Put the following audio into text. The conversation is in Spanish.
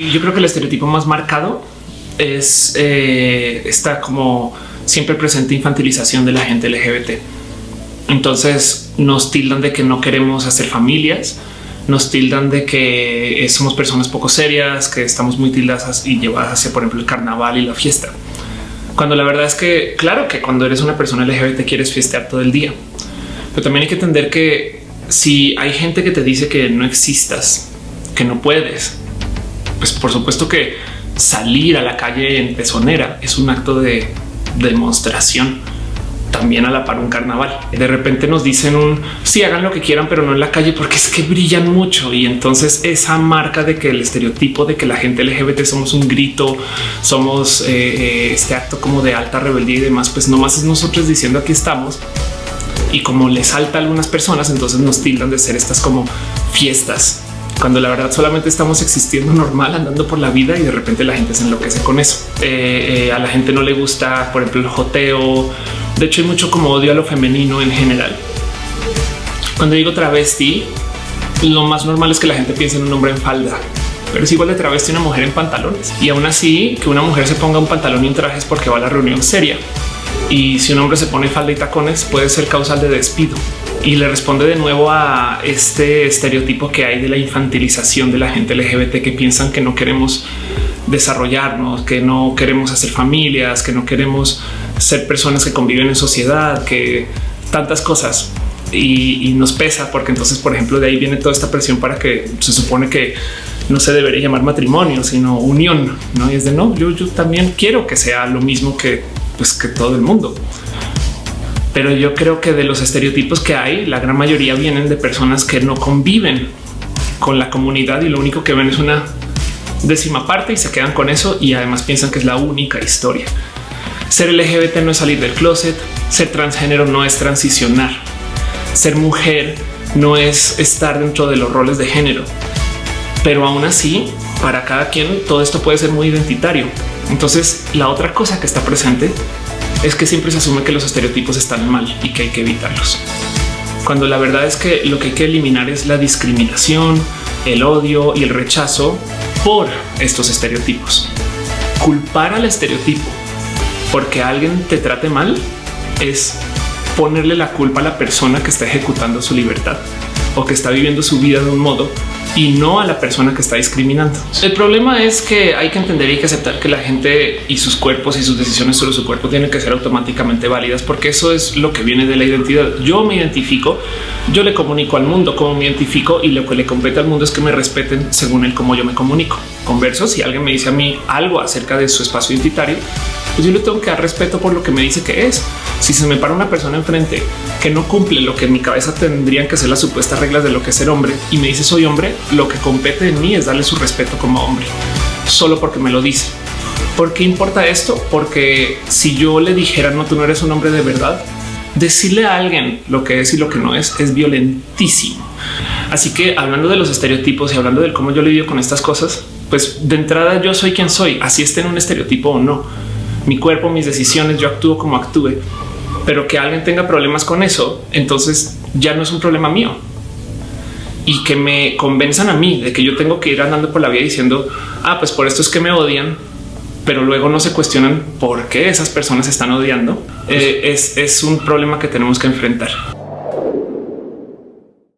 Yo creo que el estereotipo más marcado es eh, esta como siempre presente infantilización de la gente LGBT. Entonces nos tildan de que no queremos hacer familias, nos tildan de que somos personas poco serias, que estamos muy tildadas y llevadas hacia, por ejemplo, el carnaval y la fiesta. Cuando la verdad es que, claro que cuando eres una persona LGBT quieres fiestear todo el día, pero también hay que entender que si hay gente que te dice que no existas, que no puedes, pues por supuesto que salir a la calle en pezonera es un acto de demostración también a la par un carnaval. De repente nos dicen un sí, hagan lo que quieran, pero no en la calle porque es que brillan mucho. Y entonces esa marca de que el estereotipo de que la gente LGBT somos un grito, somos eh, eh, este acto como de alta rebeldía y demás, pues nomás es nosotros diciendo aquí estamos. Y como les salta a algunas personas, entonces nos tildan de ser estas como fiestas cuando la verdad solamente estamos existiendo normal, andando por la vida y de repente la gente se enloquece con eso. Eh, a la gente no le gusta, por ejemplo, el joteo, de hecho, hay mucho como odio a lo femenino en general. Cuando digo travesti, lo más normal es que la gente piense en un hombre en falda, pero es igual de travesti una mujer en pantalones. Y aún así, que una mujer se ponga un pantalón y un traje es porque va a la reunión seria. Y si un hombre se pone falda y tacones, puede ser causal de despido. Y le responde de nuevo a este estereotipo que hay de la infantilización de la gente LGBT que piensan que no queremos desarrollarnos, que no queremos hacer familias, que no queremos ser personas que conviven en sociedad, que tantas cosas y, nos pesa porque entonces, por ejemplo, de ahí viene toda esta presión para que se supone que no se debería llamar matrimonio, sino unión. No y es de no, yo, yo también quiero que sea lo mismo que, pues, que todo el mundo. Pero yo creo que de los estereotipos que hay, la gran mayoría vienen de personas que no conviven con la comunidad y lo único que ven es una décima parte y se quedan con eso y además piensan que es la única historia. Ser LGBT no es salir del closet, ser transgénero no es transicionar, ser mujer no es estar dentro de los roles de género, pero aún así para cada quien todo esto puede ser muy identitario. Entonces la otra cosa que está presente es que siempre se asume que los estereotipos están mal y que hay que evitarlos. Cuando la verdad es que lo que hay que eliminar es la discriminación, el odio y el rechazo por estos estereotipos. Culpar al estereotipo porque alguien te trate mal es ponerle la culpa a la persona que está ejecutando su libertad o que está viviendo su vida de un modo y no a la persona que está discriminando. El problema es que hay que entender y que aceptar que la gente y sus cuerpos y sus decisiones sobre su cuerpo tienen que ser automáticamente válidas, porque eso es lo que viene de la identidad. Yo me identifico, yo le comunico al mundo cómo me identifico y lo que le compete al mundo es que me respeten según el cómo yo me comunico. Converso, si alguien me dice a mí algo acerca de su espacio identitario, pues yo le tengo que dar respeto por lo que me dice que es. Si se me para una persona enfrente que no cumple lo que en mi cabeza tendrían que ser las supuestas reglas de lo que es ser hombre y me dice soy hombre, lo que compete en mí es darle su respeto como hombre, solo porque me lo dice. ¿Por qué importa esto? Porque si yo le dijera no, tú no eres un hombre de verdad, decirle a alguien lo que es y lo que no es es violentísimo. Así que hablando de los estereotipos y hablando de cómo yo lidio con estas cosas, pues de entrada yo soy quien soy, así esté en un estereotipo o no. Mi cuerpo, mis decisiones, yo actúo como actúe, pero que alguien tenga problemas con eso, entonces ya no es un problema mío y que me convenzan a mí de que yo tengo que ir andando por la vida diciendo, ah, pues por esto es que me odian, pero luego no se cuestionan por qué esas personas están odiando, eh, es, es un problema que tenemos que enfrentar.